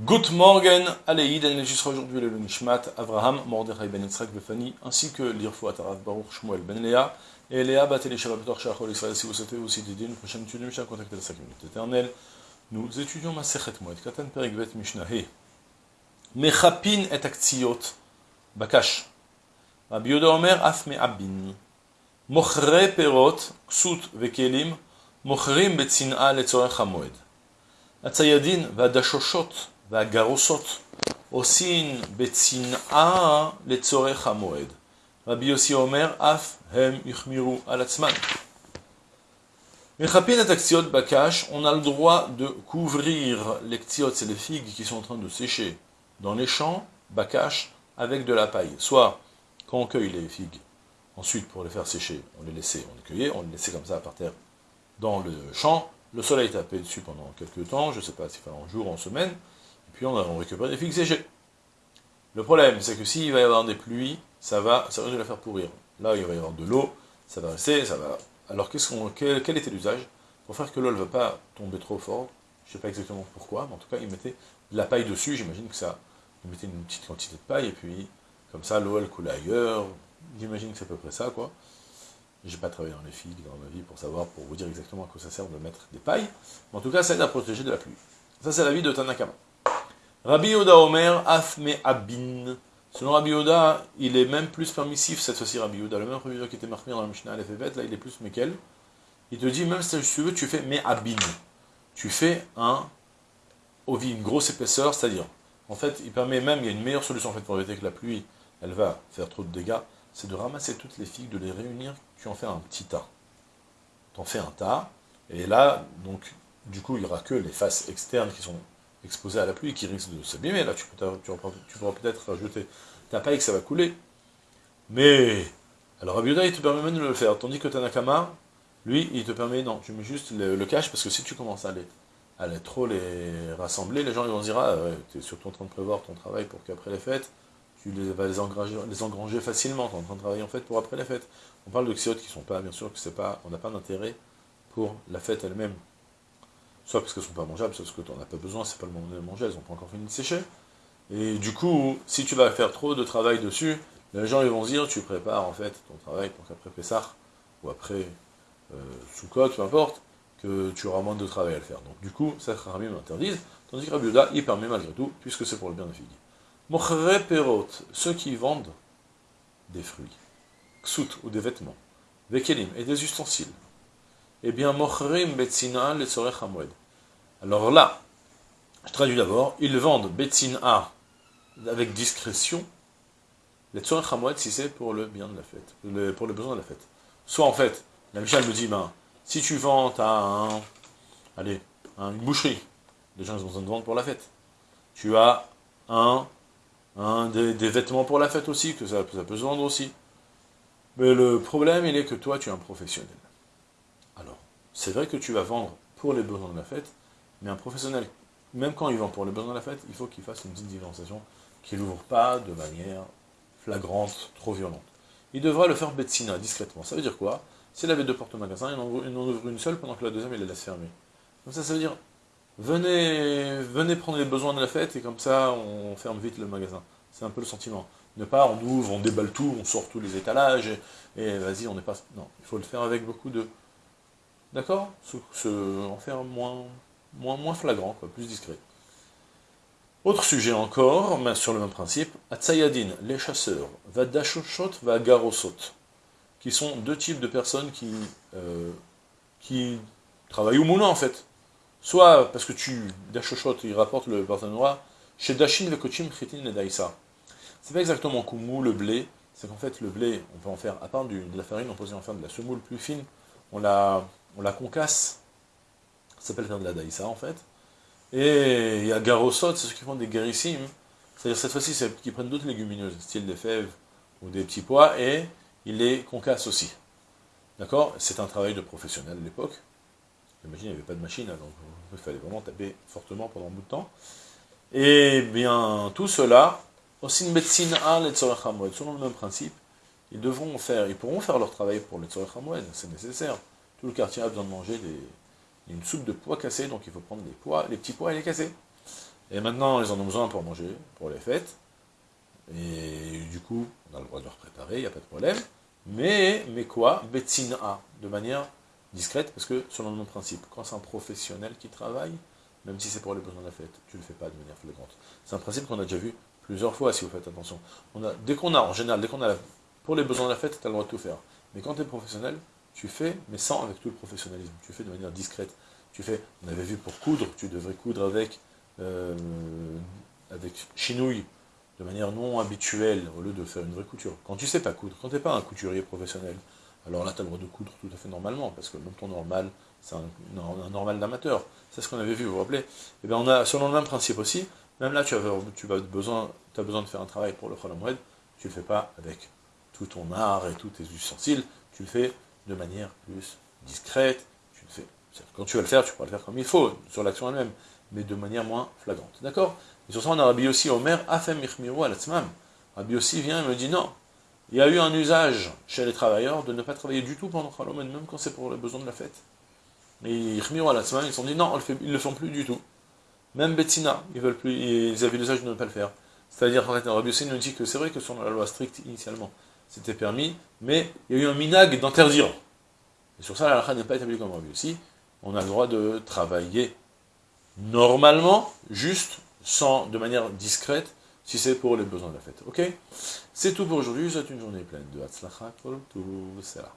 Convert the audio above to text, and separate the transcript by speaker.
Speaker 1: Good morning, Aleïd, on enregistre aujourd'hui le Nishmat, Avraham, Mordechai ben Yitzhak Befani, ainsi que l'Irfou Atarav Baruch Shmuel ben Léa, et Léa Batel Shabbator Shachol Israël, si vous souhaitez aussi dédier une prochaine étude de Mishnah, contactez la 5 minutes éternelle. Nous étudions Masechet Moed, Katan Perikvet Mishnah He. Mechapin et Aktsiot, Bakash. Rabbi Yoda Omer, Af Me'abin. Mochre Perot, Ksut Vekelim, Mochrim Betsin'a Letzorech HaMoed. הציידין והדשושות והגרוסות עושים בצנעה לצורך המועד. רבי יוסי אומר, אף הם יחמירו על עצמם. Mechapin et aktiot bakash, on a le droit de couvrir les ktiots, c'est les figues qui sont en train de sécher dans les champs, bakash, avec de la paille. Soit, quand on cueille les figues, ensuite pour les faire sécher, on les laissait, on les cueillait, on les laissait comme ça par terre dans le champ, le soleil tapait dessus pendant quelques temps, je ne sais pas si c'est en jour, en semaine, et puis on, on récupère des figues séchées. Le problème, c'est que s'il va y avoir des pluies, ça va, ça risque de la faire pourrir. Là, il va y avoir de l'eau, ça va rester, ça va... Alors, quel, était l'usage? Pour faire que l'eau ne va pas tomber trop fort, je ne sais pas exactement pourquoi, mais en tout cas, il mettait de la paille dessus, j'imagine que ça... Il mettait une petite quantité de paille, et puis, comme ça, l'eau, elle coulait ailleurs, j'imagine que c'est à peu près ça, quoi. J'ai pas travaillé dans les figues dans ma vie pour savoir, pour vous dire exactement à quoi ça sert de mettre des pailles. Mais en tout cas, ça aide à protéger de la pluie. Ça, c'est la vie de Tanakama. Rabbi Yoda Omer, Afme Abin. Selon Rabbi Yoda, il est même plus permissif, cette fois-ci Rabbi Yoda. Le même Rabbi qui était marqué dans la Mishnah Alefebet, là, il est plus Mekel. Il te dit, même si tu veux, tu fais Me'abin. Tu fais un ovi, une grosse épaisseur, c'est-à-dire, en fait, il permet même, il y a une meilleure solution en fait pour éviter que la pluie, elle va faire trop de dégâts, c'est de ramasser toutes les figues, de les réunir, tu en fais un petit tas. Tu en fais un tas, et là, donc, du coup, il n'y aura que les faces externes qui sont exposées à la pluie, qui risquent de s'abîmer. Là, tu, tu pourras peut-être rajouter ta paille que ça va couler. Mais, alors Abiuda, il te permet même de le faire, tandis que Tanakama, lui, il te permet, non, tu mets juste le, cache, parce que si tu commences à les, à les, trop les rassembler, les gens ils vont dire, ah, ouais, tu es surtout en train de prévoir ton travail pour qu'après les fêtes, tu les, vas les engranger, les engranger facilement, tu en train de travailler en fait pour après la fête. On parle de xiotes qui sont pas, bien sûr que c'est pas, on n'a pas d'intérêt pour la fête elle-même. Soit parce qu'elles sont pas mangeables, soit parce que tu n'en as pas besoin, c'est pas le moment de les manger, elles n'ont pas encore fini de sécher. Et du coup, si tu vas faire trop de travail dessus, les gens vont dire, tu prépares en fait ton travail pour qu'après Pessah, ou après euh, Soukot, peu importe, que tu auras moins de travail à le faire. Donc du coup, ça Rabbi m'interdise, tandis que Rabbi il permet malgré tout, puisque c'est pour le bien de figues. Mochre perot, ceux qui vendent des fruits, ksut ou des vêtements, vekelim et des ustensiles. Eh bien, mochrim betzina le hamwed. Alors là, je traduis d'abord, ils vendent betzina avec discrétion, les tzorech hamwed si c'est pour le bien de la fête, le, pour le besoin de la fête. Soit en fait, la Michel me dit, ben, si tu vends à un, allez, une boucherie, les gens ils ont besoin de vendre pour la fête. Tu as un des, des, vêtements pour la fête aussi, que ça, ça, peut se vendre aussi. Mais le problème, il est que toi, tu es un professionnel. C'est vrai que tu vas vendre pour les besoins de la fête, mais un professionnel, même quand il vend pour les besoins de la fête, il faut qu'il fasse une petite différenciation, qu'il n'ouvre pas de manière flagrante, trop violente. Il devra le faire betsina, discrètement. Ça veut dire quoi? S'il avait deux portes au magasin, il en, ouvre une seule pendant que la deuxième, il la laisse fermer. Donc ça, ça veut dire, venez, venez prendre les besoins de la fête, et comme ça, on ferme vite le magasin. C'est un peu le sentiment. Ne pas, on ouvre, on déballe tout, on sort tous les étalages, et, vas-y, on n'est pas... Non, il faut le faire avec beaucoup de... D'accord En faire moins, moins, moins flagrant, plus discret. Autre sujet encore, mais sur le même principe, Atsayadin, les chasseurs, Vadashoshot, Vagarosot, qui sont deux types de personnes qui, euh, qui travaillent au moulin en fait. Soit parce que tu, Dashoshot, il rapporte le noir, chez Dashin Vekochim Chitin Daïsa. C'est pas exactement Kumu, le blé, c'est qu'en fait le blé, on peut en faire, à part de la farine, on peut en faire de la semoule plus fine, on la, on la concasse, ça s'appelle faire de la daïsa en fait. Et il y a garosot, c'est ceux qui font des guérissim, c'est-à-dire cette fois-ci, c'est qui prennent d'autres légumineuses, style des fèves ou des petits pois, et ils les concassent aussi. D'accord? C'est un travail de professionnel à l'époque. J'imagine, il n'y avait pas de machine, hein, donc il fallait vraiment taper fortement pendant un bout de temps. Et bien, tout cela, aussi une médecine à selon le même principe, ils devront faire, ils pourront faire leur travail pour les c'est nécessaire. Le quartier a besoin de manger des, une soupe de pois cassés, donc il faut prendre les pois, les petits pois et les casser. Et maintenant, ils en ont besoin pour manger, pour les fêtes. Et du coup, on a le droit de leur préparer, il n'y a pas de problème. Mais, mais quoi? Betsina, de manière discrète, parce que selon mon principe, quand c'est un professionnel qui travaille, même si c'est pour les besoins de la fête, tu ne le fais pas de manière flagrante. C'est un principe qu'on a déjà vu plusieurs fois, si vous faites attention. Dès qu'on a, en général, dès qu'on a, pour les besoins de la fête, tu as le droit de tout faire. Mais quand tu es professionnel, tu fais, mais sans avec tout le professionnalisme. Tu fais de manière discrète. Tu fais, on avait vu pour coudre, tu devrais coudre avec, euh, avec chinouille, de manière non habituelle, au lieu de faire une vraie couture. Quand tu sais pas coudre, quand tu n'es pas un couturier professionnel, alors là, tu as le droit de coudre tout à fait normalement, parce que même ton normal, c'est un, normal d'amateur. C'est ce qu'on avait vu, vous vous rappelez? Et eh bien, on a, selon le même principe aussi, même là, tu as, besoin, as besoin de faire un travail pour le Khalamoued, tu ne le fais pas avec tout ton art et tous tes ustensiles, tu le fais de manière plus discrète, tu le fais. Quand tu vas le faire, tu pourras le faire comme il faut, sur l'action elle-même, mais de manière moins flagrante. D'accord? Et sur ça, on a Rabbi aussi Omer, Afem Ichmiru al Rabbi aussi vient et me dit non, il y a eu un usage chez les travailleurs de ne pas travailler du tout pendant Khalomène, même quand c'est pour les besoins de la fête. Et Ichmiru al ils se sont dit non, ils ne le font plus du tout. Même Betsina, ils veulent plus, ils avaient l'usage de ne pas le faire. C'est-à-dire, en fait, Rabbi aussi nous dit que c'est vrai que sur la loi stricte initialement, c'était permis, mais il y a eu un minag d'interdire. Et sur ça, la halakha n'est pas établie comme Rabbi aussi. On a le droit de travailler normalement, juste, sans, de manière discrète, si c'est pour les besoins de la fête. Ok? C'est tout pour aujourd'hui, vous souhaite une journée pleine de Hatzlacha, tout cela.